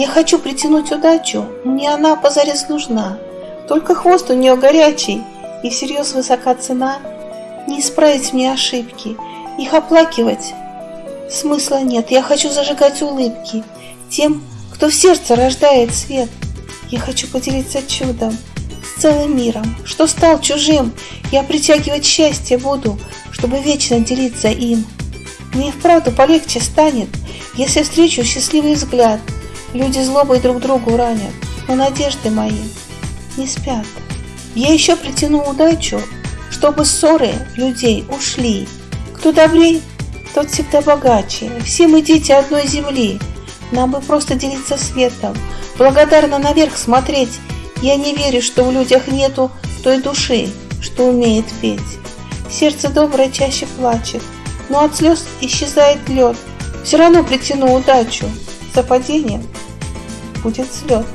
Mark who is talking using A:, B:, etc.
A: Я хочу притянуть удачу, мне она позарез нужна. Только хвост у нее горячий, и всерьез высока цена. Не исправить мне ошибки, их оплакивать смысла нет. Я хочу зажигать улыбки тем, кто в сердце рождает свет. Я хочу поделиться чудом с целым миром, что стал чужим. Я притягивать счастье буду, чтобы вечно делиться им. Мне вправду полегче станет, если встречу счастливый взгляд. Люди злобой друг другу ранят, но надежды мои не спят. Я еще притяну удачу, чтобы ссоры людей ушли. Кто добрей, тот всегда богаче. Все мы дети одной земли. Нам бы просто делиться светом, благодарно наверх смотреть. Я не верю, что в людях нету той души, что умеет петь. Сердце доброе чаще плачет, но от слез исчезает лед. Все равно притяну удачу. За падением будет взлет.